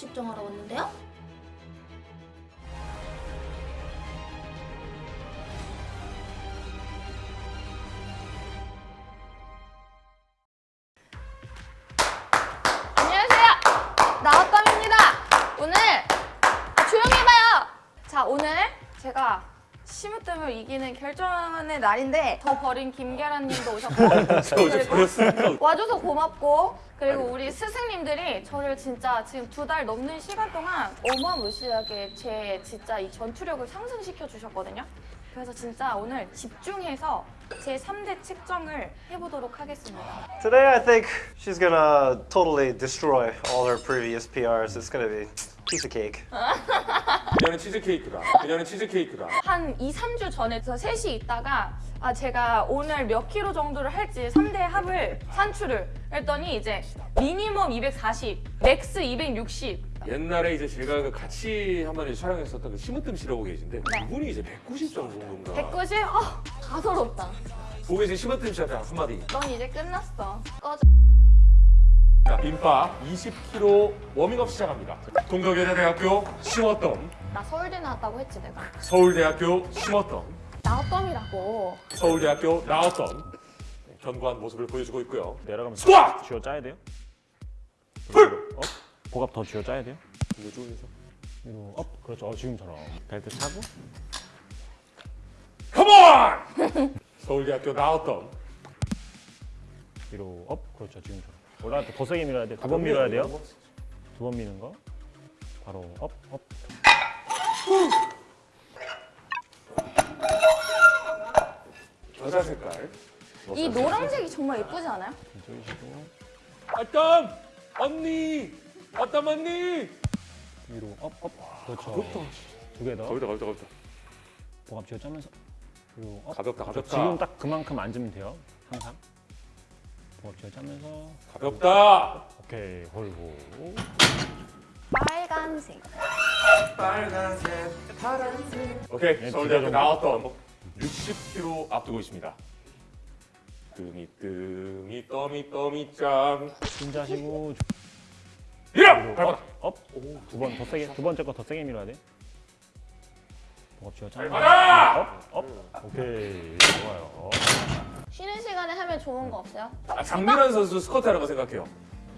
측정하러 왔는데요. 심으뜸을 이기는 결정의 날인데 저 버린 김계란님도 오셨고 버렸으니까 와줘서 고맙고 그리고 우리 스승님들이 저를 진짜 지금 두 달 넘는 시간 동안 어마무시하게 제 진짜 이 전투력을 상승시켜 주셨거든요. 그래서 진짜 오늘 집중해서 제 3대 측정을 해보도록 하겠습니다. Today, I think she's gonna totally destroy all her previous PRs. It's gonna be cake. 그녀는 치즈케이크다 그녀는 치즈케이크다 한 2, 3주 전에 저 셋이 있다가 아 제가 오늘 몇 킬로 정도를 할지 3대 합을 산출을 했더니 이제 minimum 240, max 260 옛날에 이제 제가 그 같이 한 번 촬영했었던 그 심으뜸 씨라고 계신데 네. 그분이 이제 190 정도인가 190? 아 가소롭다. 보고 계신 심으뜸 씨한테 한마디 넌 이제 끝났어. 꺼져. 자, 빈바 20kg 워밍업 시작합니다 동덕여자대학교 심으뜸 나 서울대 나왔다고 했지 내가. 서울대학교 심으뜸 나왔덤이라고. 서울대학교 나왔던 네, 견고한 모습을 보여주고 있고요 내려가면서 스쿼트! 쥐어 짜야 돼요? 풀! 업? 복압 더 쥐어 짜야 돼요? 이거 좋으면서 위로 업? 그렇죠 어, 지금처럼 벨트 차고 컴온! 서울대학교 나왔던 위로 업? 그렇죠 지금처럼 올라갈 때 더 세게 밀어야 돼요 두번 밀어야 돼요? 두 번 미는 거? 바로 업? 업? 여자 색깔. 이 노란색이 정말 예쁘지 않아요? 조이시고. 으뜸 언니! 으뜸 언니! 위로 up? up? 그렇죠. 가볍다. 두개 더. 가볍다 가볍다 가볍다. 복압 쥐어 짜면서 위로 up? 가볍다 가볍다. 지금 딱 그만큼 앉으면 돼요. 항상 복압 쥐어 짜면서 가볍다 오케이 홀고 빨간색. 오케이 네, 서울대학교. 나왔던 60kg 앞두고 있습니다 뜸이 뜸이 떠미 떠미 짱 힘자시고 밀어! 밟아라 업? 두번 더 세게 두 번째 거 더 세게 밀어야 돼 짜면서 밟아라! 업? 업? 오케이 좋아요 쉬는 시간에 하면 좋은 거 없어요? 아, 장민환 선수 스쿼트 하는 거 생각해요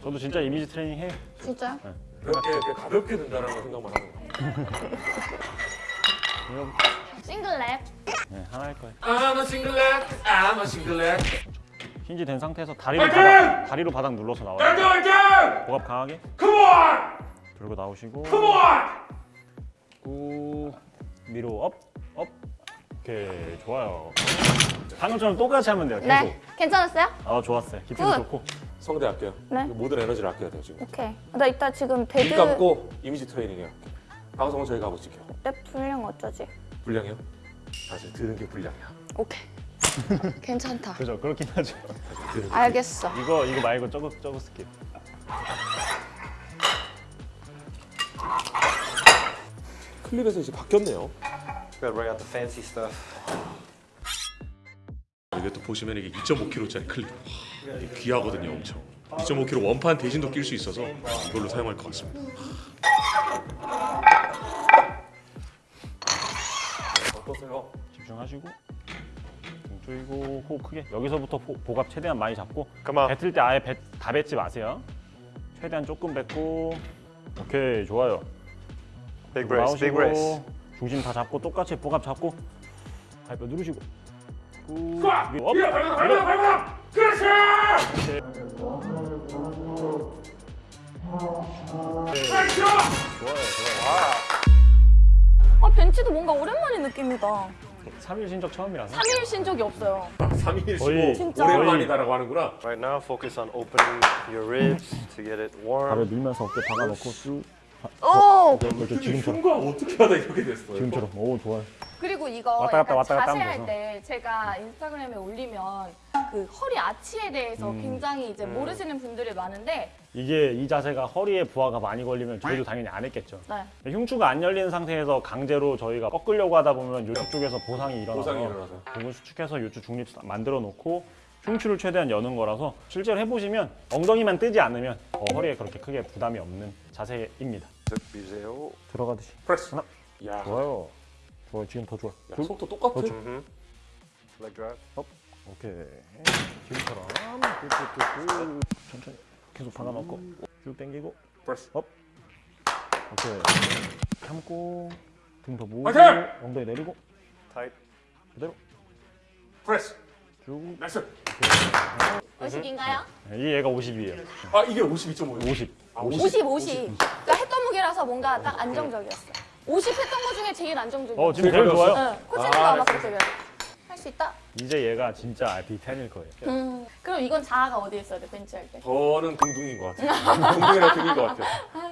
저도 진짜 이미지 트레이닝 해요 진짜요? 그렇게, 이렇게 가볍게 된다는 거 생각만 하는 거 이거 single rep. 네, 하나 할 거예요 I'm a singlet I'm a singlet hinge 된 상태에서 다리로 파이팅! 바닥, 다리로 바닥 눌러서 나와요 화이팅 화이팅! 복압 강하게 Come on! 들고 나오시고 Come on! 꾹 위로 up, up 오케이 좋아요 방금처럼 똑같이 하면 돼요 계속 네. 괜찮았어요? 아 좋았어요 깊이도 굿. 좋고 성대 아껴요 네. 모든 에너지를 아껴야 돼요 지금 오케이. 나 이따 지금 눈 데드 감고 이미지 트레이닝 해요 방송은 저희가 하고 있을게요 랩 분량 어쩌지? 불량이요? 사실 들은 게 불량이야 오케이. 괜찮다. 그죠 그렇긴 하죠 알겠어. 이거 이거 말고 저거 저거 스킵 클립에서 이제 바뀌었네요 Gotta bring out the fancy stuff. 이게 또 보시면 이게 2.5kg짜리 클립 이게 귀하거든요 엄청 2.5kg 원판 대신도 낄 수 있어서 이걸로 사용할 것 같습니다 어떠세요? 집중하시고 등 조이고 호흡 크게 여기서부터 호- 복압 최대한 많이 잡고 on. 뱉을 때 아예 뱉, 다 뱉지 마세요 최대한 조금 뱉고 오케이 좋아요 Big brace, big brace. 나오시고 중심 다 잡고 똑같이 복압 잡고 발뼈 누르시고 Up! 좋아요 좋아요 아 벤치도 뭔가 오랜만에 느낍니다. 3일 쉰 적 처음이라서 3일 쉰 적이 없어요. 3일 거의- 쉬고 진짜. 오랜만이다라고 하는구나 Right now, focus on opening your ribs to get it 발을 warm. 밀면서 어깨 박아놓고 쭉 오. 이렇게 지금처럼 흉가 어떻게 하다 이렇게 됐어요 지금처럼 오 좋아요 그리고 이거 왔다 갔다 왔다 갔다 자세할. 때 제가 인스타그램에 올리면 그 허리 아치에 대해서 음. 굉장히 이제 모르시는 분들이 많은데 이게 이 자세가 허리에 부하가 많이 걸리면 저희도 당연히 안 했겠죠 네. 흉추가 안 열리는 상태에서 강제로 저희가 꺾으려고 하다 보면 요쪽 쪽에서 보상이 일어나서 보상이 일어나서 부분 수축해서 요쪽 중립 만들어 놓고 흉추를 최대한 여는 거라서 실제로 해보시면 엉덩이만 뜨지 않으면 어, 허리에 그렇게 크게 부담이 없는 자세입니다. 득 미세요. 들어가듯이. 프레스. 하나. 야, 좋아요. 좋아요. 지금 더 좋아. 야, 둘. 속도 똑같아. 음. leg drive. 오케이. 지금처럼 천천히 계속 박아놓고 쭉 당기고 press. Up. 오케이. 참고 등 더 모으고! 엉덩이 내리고 Tight. 그대로 프레스. 쭉. Nice. 의식인가요? 이 얘가 50이에요. 아 이게 52.5. 50. 아, 50, 50. 그러니까 했던 무게라서 뭔가 딱 안정적이었어. 50 했던 거 중에 제일 안정적이었어. 어 지금 제일 좋아요. 응, 코치님도 아마 그렇게 할수 있다. 이제 얘가 진짜 RP10일 거예요. 음, 그럼 이건 자아가 어디에 있어야 돼 벤치할 때? 저는 공둥인 것 같아요. 공둥이랑 등인 것 같아요.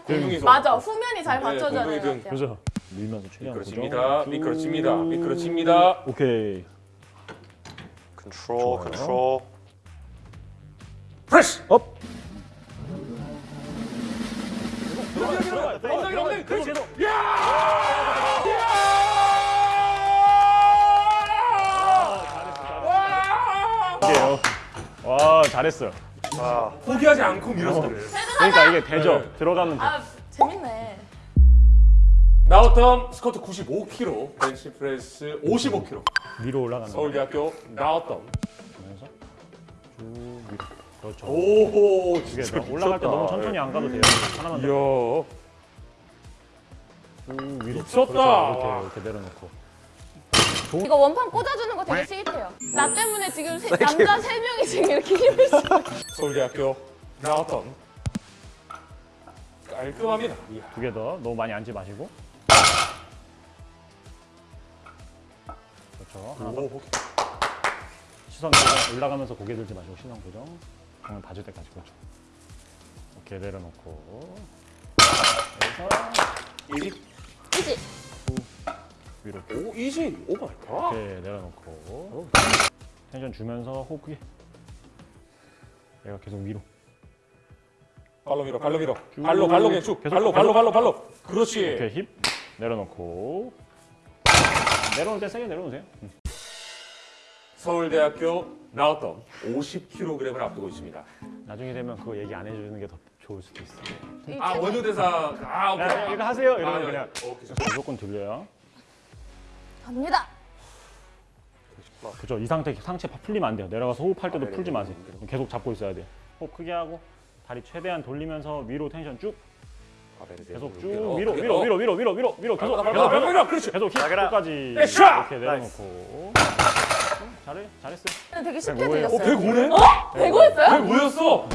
공둥이 맞아, 후면이 잘 네, 받쳐줘야 공동이 되는. 것. 그죠? 밀면서 최대한 미끄러집니다. 고정. 미끄러집니다. 쭉. 미끄러집니다. 오케이. 좋아요. control. press. Up. 엉덩이 엉덩이 그렇지. 오케이요. 와 잘했어요. Wow. 포기하지 않고 밀었어요. 그러니까 이게 되죠. 네. 들어가면 돼. 아, 재밌네. 나우텀 스쿼트 95kg, 벤치 프레스 55kg. 위로 올라가는 거. 서울대학교 나우텀. 그렇죠. 오호, 이게 진짜 너- 올라갈 때 너무. 천천히 안 가도 돼요. 하나만 더. 위로. 미쳤다. 그렇죠. 이렇게 이렇게 내려놓고. 이거 원판 꽂아주는 거 되게 스윗해요. 나 때문에 지금 세- 남자 세 명이 지금 이렇게 힘을 쓰. 서울대학교 나우텀. 깔끔합니다. 두 개 더. 너무 많이 앉지 마시고. 그렇죠. 하나 더. 오, 시선 고정 올라가면서 고개 들지 마시고 시선 고정. 방금 봐줄 때까지 그렇죠. 오케이 내려놓고. 여기서 Easy. 그지? 위로. 오, easy. Oh my god. 오케이 내려놓고. 텐션 주면서 호흡 크게. 얘가 계속 위로. 발로 밀어, 발로 밀어. 쭉. 발로, 발로 그냥 쭉. 계속, 발로. 발로, 발로, 발로. 그렇지. 이렇게 힙 내려놓고. 내려올 때 세게 내려놓으세요. 음. 서울대학교 나우텀 50kg을 앞두고 있습니다. 나중에 되면 그거 얘기 안 해주는 게 더 좋을 수도 있어. 아, 원효대사. 아, 오케이. 야, 이거 하세요. 이러면 아, 그냥 오케이. 무조건 들려요. 갑니다. 그죠? 이 상태 상체 파- 풀리면 안 돼요. 내려가서 호흡할 때도 풀지 마세요. 계속 잡고 있어야 돼요. 호흡 크게 하고 다리 최대한 돌리면서 위로 텐션 쭉 계속 쭉 위로 위로 위로 위로 위로 위로 위로 계속 계속 발로, 계속 발로, 그렇지. 계속 에샤! 이렇게 내려놓고 잘해 잘했어요. 되게 쉽게 뭐예요? 어, 들렸어요. 105네? 배고였어요? 105였어.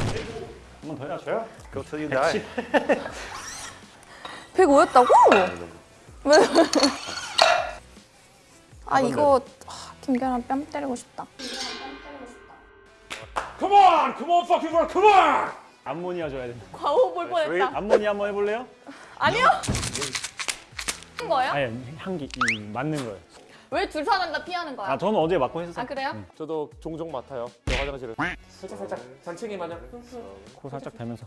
한번더 해야죠. Go till you die. 105였다고? 아 이거 아, 김계란 뺨 때리고 싶다. Come on, come on, fucking work, come on. 암모니아 줘야 된다. 과호 볼 뻔했다. 암모니아 한번 해볼래요? 아니요? 한 거예요? 아니 향기 이, 맞는 거예요. 왜둘 사람 다 피하는 거야? 아 저는 어제 맞고 했었어요. 아 그래요? 저도 종종 맡아요. 저 화장실을 살짝 살짝 산책이 마냥. 코 살짝 대면서.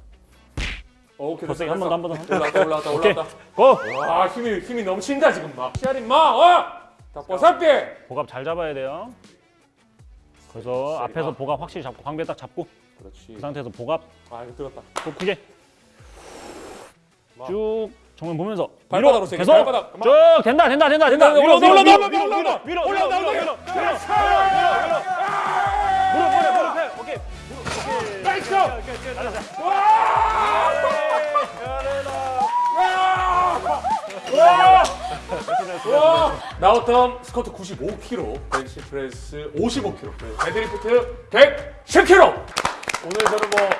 어, 오케이. 더 세게 한번더한번 더. 올라왔다 올라왔다 오케이. 올라왔다. 고! 와 힘이 힘이 넘친다 지금 막. 시아린 마, 어? 다 벗을게. 복압 잘 잡아야 돼요. 그래서 앞에서 복압 확실히 잡고 광배 딱 잡고 그렇지. 그 상태에서 복압 아 이거 들었다. 호 크게 쭉 정면 보면서 발바닥으로 세게, 계속 발바닥. 쭉 된다 된다 된다 된다 위로 위로 올라온다, 위로 올라온다, 위로. 위로 위로 올라온다, 위로 무릎 무릎 무릎 펴 오케이 nice. 나우텀 스쿼트 95kg, 벤치 프레스 55kg, 데드리프트 110kg. 오늘 저는 뭐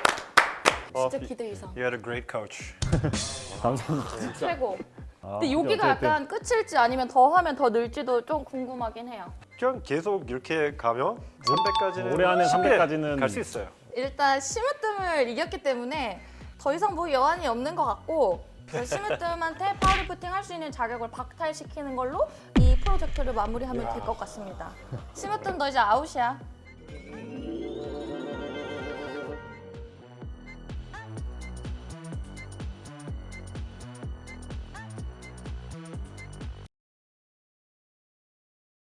진짜 기대 이상. You had a great coach. 감사합니다 최고. 아, 근데 여기가 어쨌든 약간 끝일지 아니면 더 하면 더 늘지도 좀 궁금하긴 해요. 그냥 계속 이렇게 가면 300까지는 올해 안에 300까지는 갈 수 있어요. 일단 심으뜸을 이겼기 때문에 더 이상 뭐 여한이 없는 것 같고 심으뜸한테 파워리프팅 할 수 있는 자격을 박탈시키는 걸로 이 프로젝트를 마무리하면 될 것 같습니다. 심으뜸 너 이제 아웃이야.